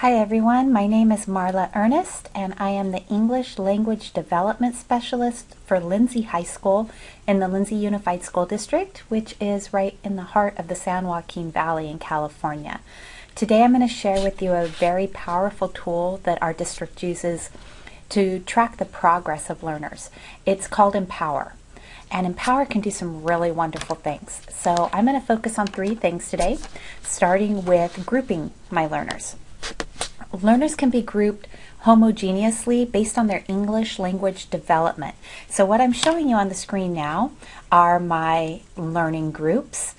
Hi everyone, my name is Marla Ernest and I am the English Language Development Specialist for Lindsay High School in the Lindsay Unified School District, which is right in the heart of the San Joaquin Valley in California. Today I'm going to share with you a very powerful tool that our district uses to track the progress of learners. It's called Empower. And Empower can do some really wonderful things. So I'm going to focus on three things today, starting with grouping my learners. Learners can be grouped homogeneously based on their English language development. So what I'm showing you on the screen now are my learning groups.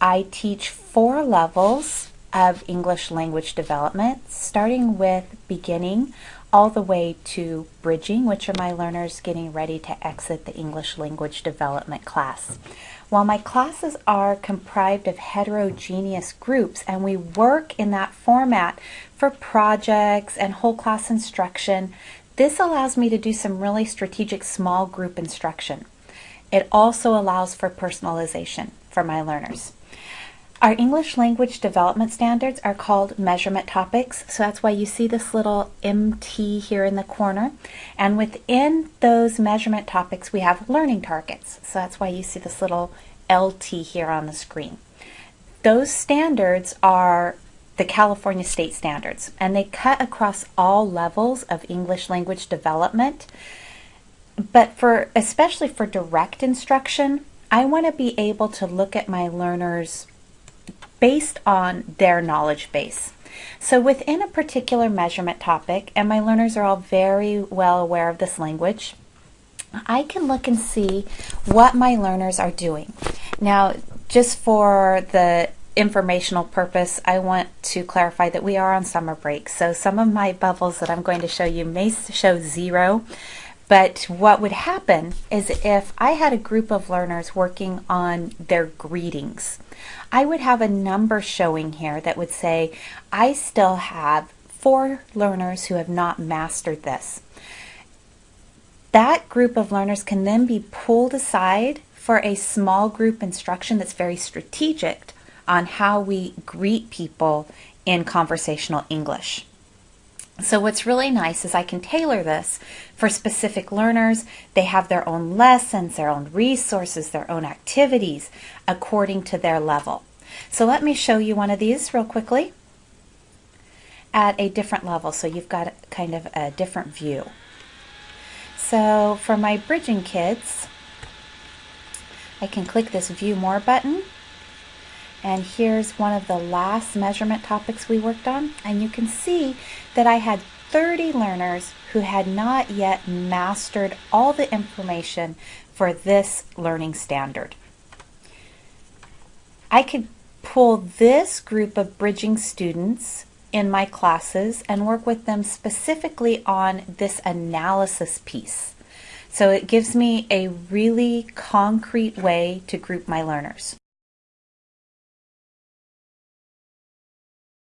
I teach four levels of English language development, starting with beginning all the way to bridging, which are my learners getting ready to exit the English language development class. While my classes are comprised of heterogeneous groups and we work in that format for projects and whole class instruction, this allows me to do some really strategic small group instruction. It also allows for personalization for my learners. Our English language development standards are called measurement topics, so that's why you see this little MT here in the corner. And within those measurement topics, we have learning targets, so that's why you see this little LT here on the screen. Those standards are the California state standards, and they cut across all levels of English language development. But for especially for direct instruction, I want to be able to look at my learners based on their knowledge base. So within a particular measurement topic, and my learners are all very well aware of this language, I can look and see what my learners are doing. Now, just for the informational purpose, I want to clarify that we are on summer break. So some of my bubbles that I'm going to show you may show zero, but what would happen is if I had a group of learners working on their greetings, I would have a number showing here that would say, I still have four learners who have not mastered this. That group of learners can then be pulled aside for a small group instruction that's very strategic on how we greet people in conversational English. So what's really nice is I can tailor this for specific learners. They have their own lessons, their own resources, their own activities according to their level. So let me show you one of these real quickly at a different level so you've got kind of a different view. So for my bridging kids, I can click this view more button and here's one of the last measurement topics we worked on. And you can see that I had 30 learners who had not yet mastered all the information for this learning standard. I could pull this group of bridging students in my classes and work with them specifically on this analysis piece. So it gives me a really concrete way to group my learners.